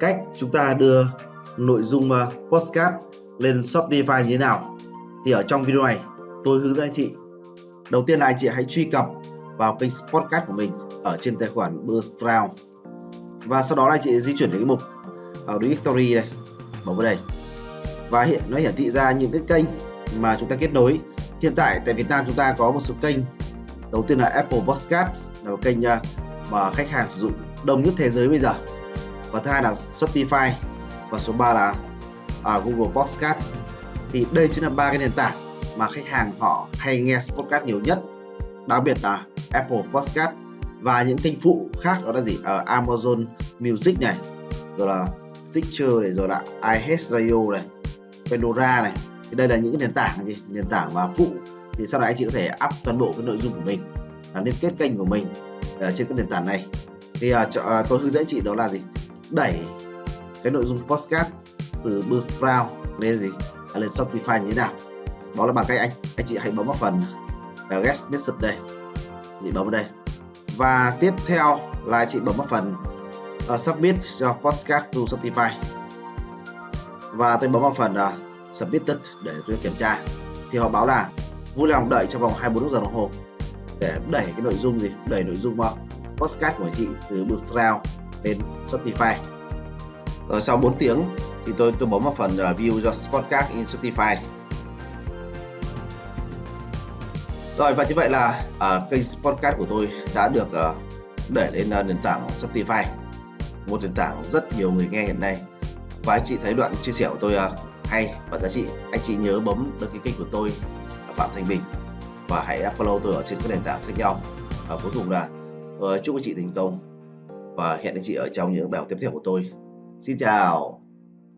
cách chúng ta đưa nội dung ờ, postcard lên Shopify như thế nào? Thì ở trong video này, tôi hướng dẫn anh chị. Đầu tiên là anh chị hãy truy cập vào kênh podcast của mình ở trên tài khoản Buzzsprout. Và sau đó là anh chị di chuyển đến cái mục ở directory đây bấm vào đây. Và hiện, nó hiển thị ra những cái kênh mà chúng ta kết nối. Hiện tại tại Việt Nam chúng ta có một số kênh. Đầu tiên là Apple Podcast, là một kênh ờ, mà khách hàng sử dụng đông nhất thế giới bây giờ và thứ hai là Spotify và số 3 là uh, Google Podcast. Thì đây chính là ba cái nền tảng mà khách hàng họ hay nghe podcast nhiều nhất. Đặc biệt là Apple Podcast. Và những kênh phụ khác đó là gì? Ở uh, Amazon Music này. Rồi là Stitcher này rồi là iheartradio này. Pandora này. Thì đây là những cái nền tảng gì? Nền tảng mà phụ. Thì sau này anh chị có thể up toàn bộ cái nội dung của mình. Là liên kết kênh của mình ở trên cái nền tảng này. Thì uh, tôi hướng dẫn chị đó là gì? Đẩy cái nội dung podcast từ Buzzsprout lên gì? À, lên Spotify như thế nào? Đó là bằng cách anh anh chị hãy bấm vào phần uh, Get Message đây. Chị bấm vào đây. Và tiếp theo là chị bấm vào phần uh, Submit cho podcast to Spotify. Và tôi bấm vào phần uh, Submitted để tôi kiểm tra. Thì họ báo là vui lòng đợi trong vòng 24 giờ đồng hồ để đẩy cái nội dung gì? Đẩy nội dung vào podcast của chị từ Buzzsprout lên Spotify. Rồi sau 4 tiếng thì tôi tôi bấm vào phần uh, view cho podcast in Spotify. Rồi và như vậy là uh, kênh podcast của tôi đã được à, uh, đẩy lên uh, nền tảng Spotify. Một nền tảng rất nhiều người nghe hiện nay. Và anh chị thấy đoạn chia sẻ của tôi uh, hay và giá trị anh chị nhớ bấm đăng ký kênh của tôi Phạm Thành Bình. Và hãy follow tôi ở trên các nền tảng khác nhau. Và cuối cùng là tôi chúc anh chị thành công và hẹn anh chị ở trong những bài học tiếp theo của tôi. Xin chào!